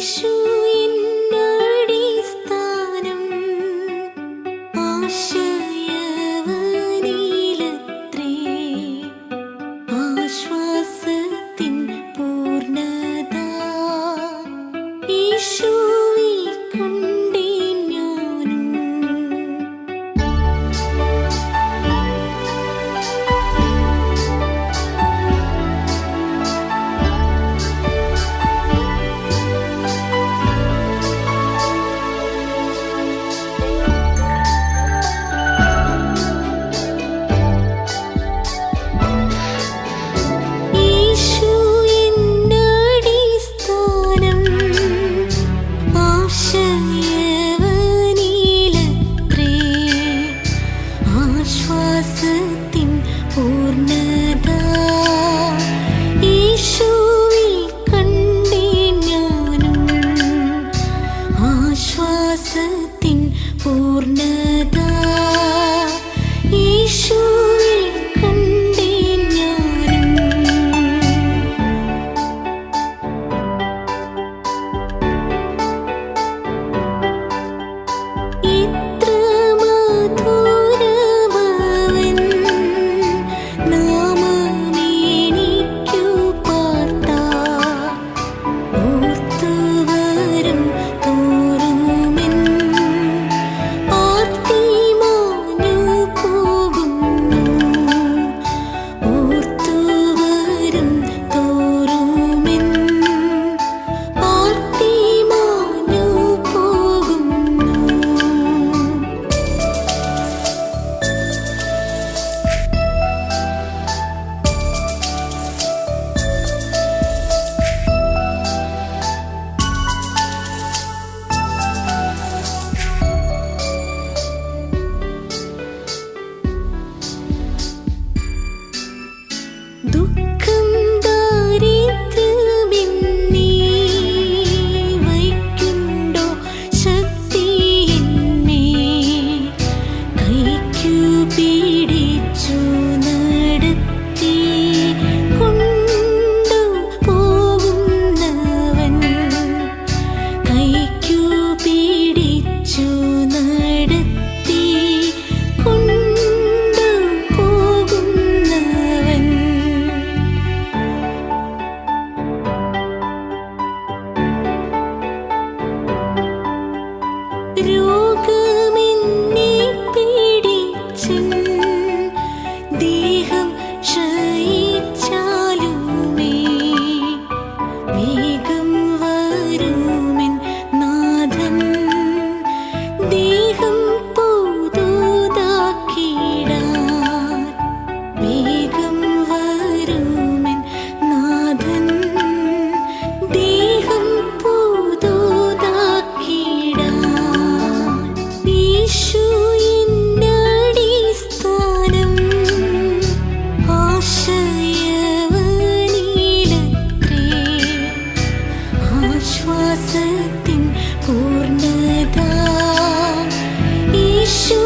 Sư பாசத்தின் பூர்ணதா madrugada. ആശ്വാസത്തിൻ പൂർണത യേശുവിൽ